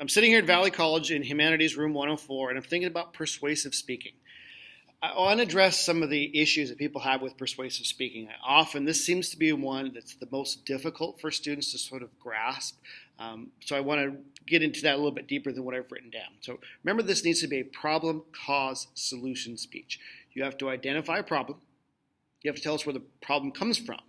I'm sitting here at Valley College in Humanities Room 104, and I'm thinking about persuasive speaking. I want to address some of the issues that people have with persuasive speaking. Often, this seems to be one that's the most difficult for students to sort of grasp. Um, so, I want to get into that a little bit deeper than what I've written down. So, remember, this needs to be a problem, cause, solution speech. You have to identify a problem, you have to tell us where the problem comes from.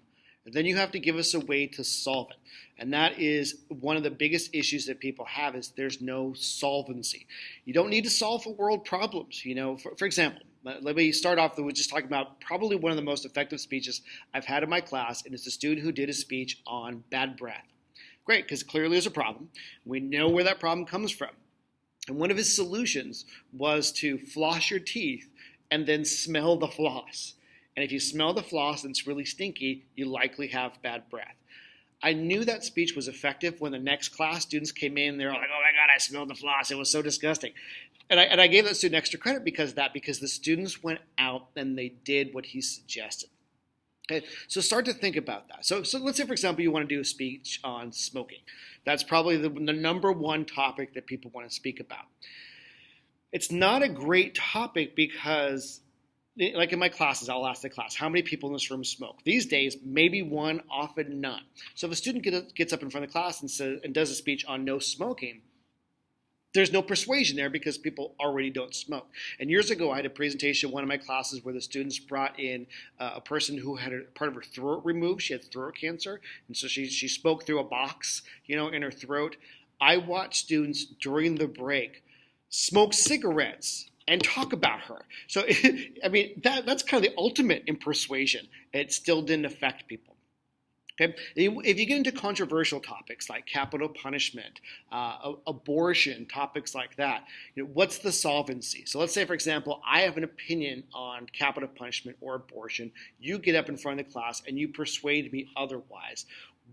Then you have to give us a way to solve it. And that is one of the biggest issues that people have is there's no solvency. You don't need to solve world problems. You know, for, for example, let me start off with just talking about probably one of the most effective speeches I've had in my class, and it's a student who did a speech on bad breath. Great, because clearly there's a problem. We know where that problem comes from. And one of his solutions was to floss your teeth and then smell the floss. And if you smell the floss and it's really stinky, you likely have bad breath. I knew that speech was effective when the next class students came in. They're like, oh my God, I smelled the floss. It was so disgusting. And I, and I gave that student extra credit because of that, because the students went out and they did what he suggested. Okay, so start to think about that. So, so let's say, for example, you want to do a speech on smoking. That's probably the, the number one topic that people want to speak about. It's not a great topic because like in my classes, I'll ask the class, how many people in this room smoke? These days, maybe one, often none. So if a student gets up in front of the class and, says, and does a speech on no smoking, there's no persuasion there because people already don't smoke. And years ago, I had a presentation in one of my classes where the students brought in uh, a person who had a part of her throat removed. She had throat cancer, and so she, she spoke through a box, you know, in her throat. I watched students during the break smoke cigarettes and talk about her. So, I mean, that, that's kind of the ultimate in persuasion. It still didn't affect people. Okay? If you get into controversial topics like capital punishment, uh, abortion, topics like that, you know, what's the solvency? So let's say, for example, I have an opinion on capital punishment or abortion. You get up in front of the class and you persuade me otherwise.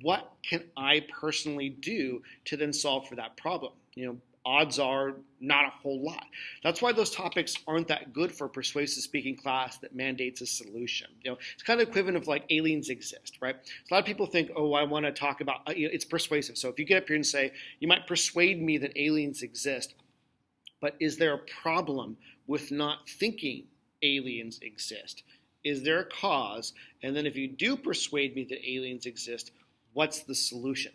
What can I personally do to then solve for that problem? You know, odds are not a whole lot. That's why those topics aren't that good for a persuasive speaking class that mandates a solution. You know, it's kind of equivalent of like aliens exist, right? So a lot of people think, oh, I want to talk about, uh, you know, it's persuasive. So if you get up here and say, you might persuade me that aliens exist, but is there a problem with not thinking aliens exist? Is there a cause? And then if you do persuade me that aliens exist, what's the solution?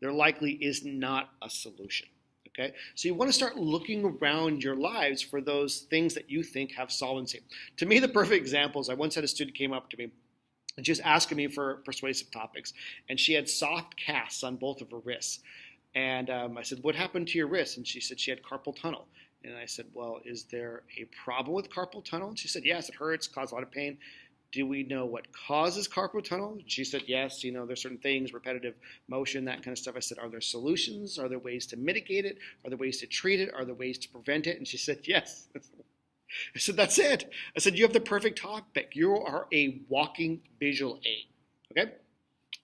There likely is not a solution. Okay, so you want to start looking around your lives for those things that you think have solvency. To me, the perfect example is I once had a student came up to me and she was asking me for persuasive topics, and she had soft casts on both of her wrists. And um, I said, "What happened to your wrist?" And she said she had carpal tunnel. And I said, "Well, is there a problem with carpal tunnel?" And she said, "Yes, it hurts, causes a lot of pain." Do we know what causes carpal tunnel? She said, yes, you know, there's certain things, repetitive motion, that kind of stuff. I said, are there solutions? Are there ways to mitigate it? Are there ways to treat it? Are there ways to prevent it? And she said, yes. I said, that's it. I said, you have the perfect topic. You are a walking visual aid. Okay?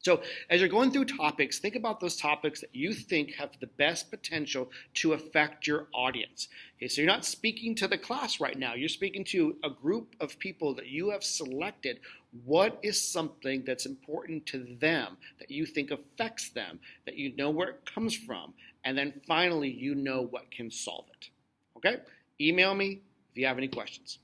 So, as you're going through topics, think about those topics that you think have the best potential to affect your audience. Okay, so you're not speaking to the class right now, you're speaking to a group of people that you have selected. What is something that's important to them that you think affects them, that you know where it comes from, and then finally you know what can solve it? Okay? Email me if you have any questions.